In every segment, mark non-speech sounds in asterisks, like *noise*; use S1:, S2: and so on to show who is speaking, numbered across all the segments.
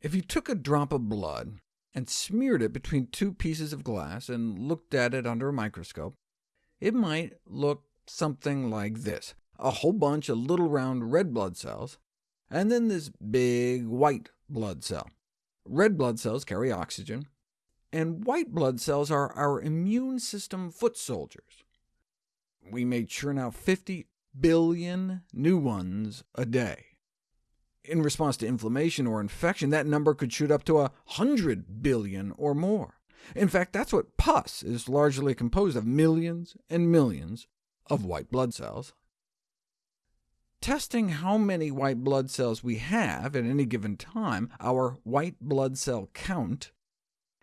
S1: If you took a drop of blood and smeared it between two pieces of glass and looked at it under a microscope, it might look something like this, a whole bunch of little round red blood cells, and then this big white blood cell. Red blood cells carry oxygen, and white blood cells are our immune system foot soldiers. We may churn out 50 billion new ones a day. In response to inflammation or infection, that number could shoot up to a 100 billion or more. In fact, that's what pus is largely composed of, millions and millions of white blood cells. Testing how many white blood cells we have at any given time, our white blood cell count,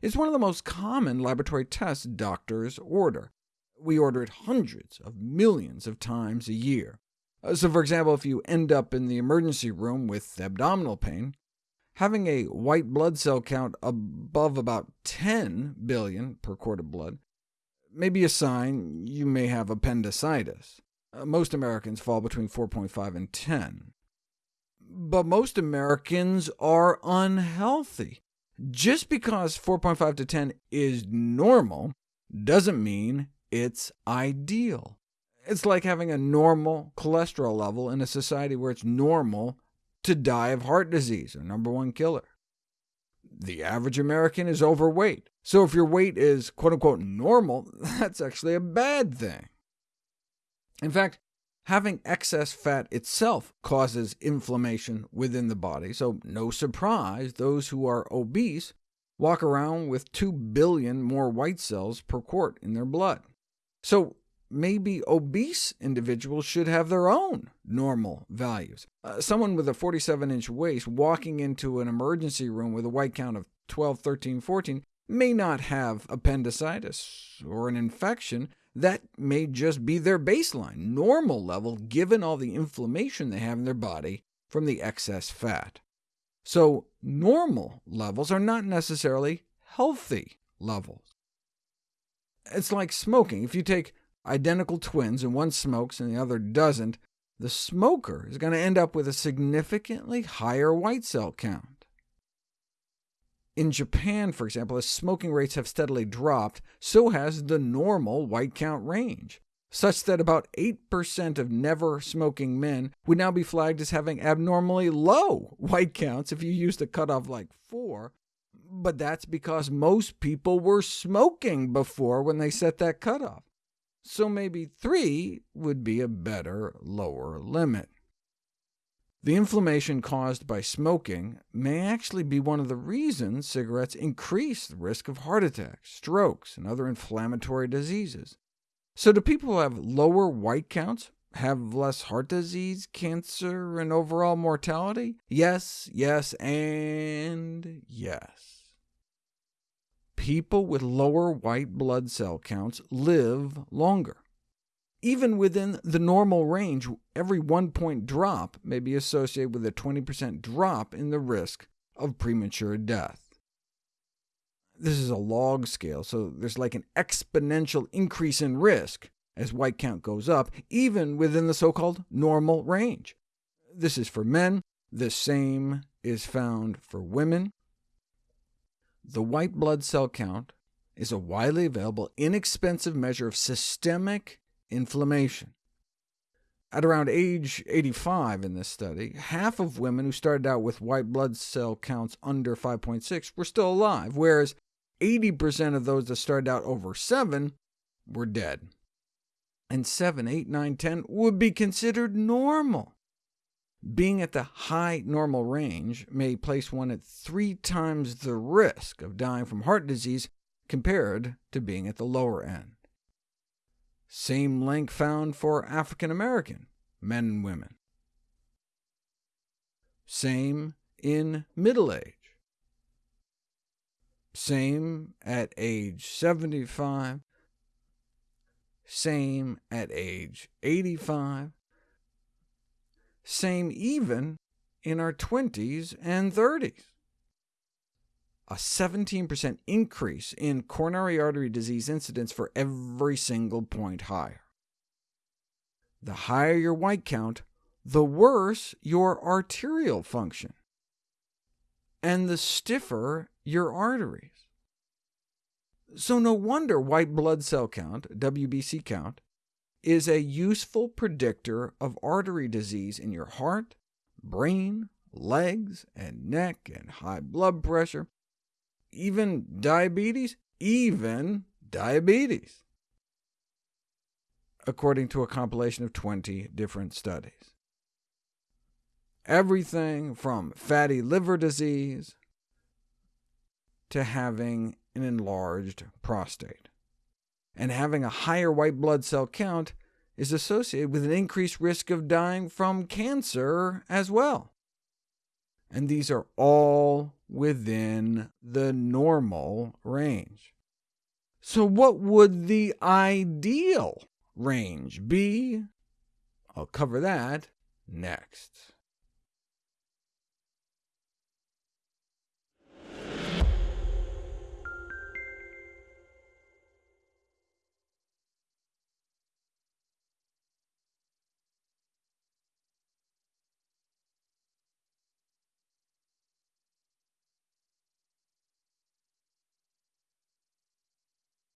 S1: is one of the most common laboratory tests doctors order. We order it hundreds of millions of times a year. Uh, so for example, if you end up in the emergency room with abdominal pain, having a white blood cell count above about 10 billion per quart of blood may be a sign you may have appendicitis. Uh, most Americans fall between 4.5 and 10. But most Americans are unhealthy. Just because 4.5 to 10 is normal doesn't mean it's ideal. It's like having a normal cholesterol level in a society where it's normal to die of heart disease, a number one killer. The average American is overweight, so if your weight is quote-unquote normal, *laughs* that's actually a bad thing. In fact, having excess fat itself causes inflammation within the body, so no surprise those who are obese walk around with 2 billion more white cells per quart in their blood. So maybe obese individuals should have their own normal values. Uh, someone with a 47-inch waist walking into an emergency room with a white count of 12, 13, 14 may not have appendicitis or an infection, that may just be their baseline, normal level, given all the inflammation they have in their body from the excess fat. So normal levels are not necessarily healthy levels. It's like smoking. If you take identical twins and one smokes and the other doesn't, the smoker is going to end up with a significantly higher white cell count. In Japan, for example, as smoking rates have steadily dropped, so has the normal white count range, such that about 8% of never-smoking men would now be flagged as having abnormally low white counts if you used a cutoff like 4, but that's because most people were smoking before when they set that cutoff. So maybe 3 would be a better lower limit. The inflammation caused by smoking may actually be one of the reasons cigarettes increase the risk of heart attacks, strokes, and other inflammatory diseases. So do people who have lower white counts have less heart disease, cancer, and overall mortality? Yes, yes, and yes. People with lower white blood cell counts live longer. Even within the normal range, every one-point drop may be associated with a 20% drop in the risk of premature death. This is a log scale, so there's like an exponential increase in risk as white count goes up, even within the so-called normal range. This is for men. The same is found for women. The white blood cell count is a widely available, inexpensive measure of systemic inflammation. At around age 85 in this study, half of women who started out with white blood cell counts under 5.6 were still alive, whereas 80% of those that started out over 7 were dead. And 7, 8, 9, 10 would be considered normal. Being at the high normal range may place one at three times the risk of dying from heart disease compared to being at the lower end. Same link found for African American men and women. Same in middle age. Same at age 75. Same at age 85. Same even in our 20s and 30s a 17% increase in coronary artery disease incidence for every single point higher. The higher your white count, the worse your arterial function. and the stiffer your arteries. So no wonder white blood cell count, WBC count, is a useful predictor of artery disease in your heart, brain, legs, and neck, and high blood pressure, even diabetes, even diabetes, according to a compilation of 20 different studies. Everything from fatty liver disease to having an enlarged prostate. And having a higher white blood cell count is associated with an increased risk of dying from cancer as well. And these are all within the normal range. So what would the ideal range be? I'll cover that next.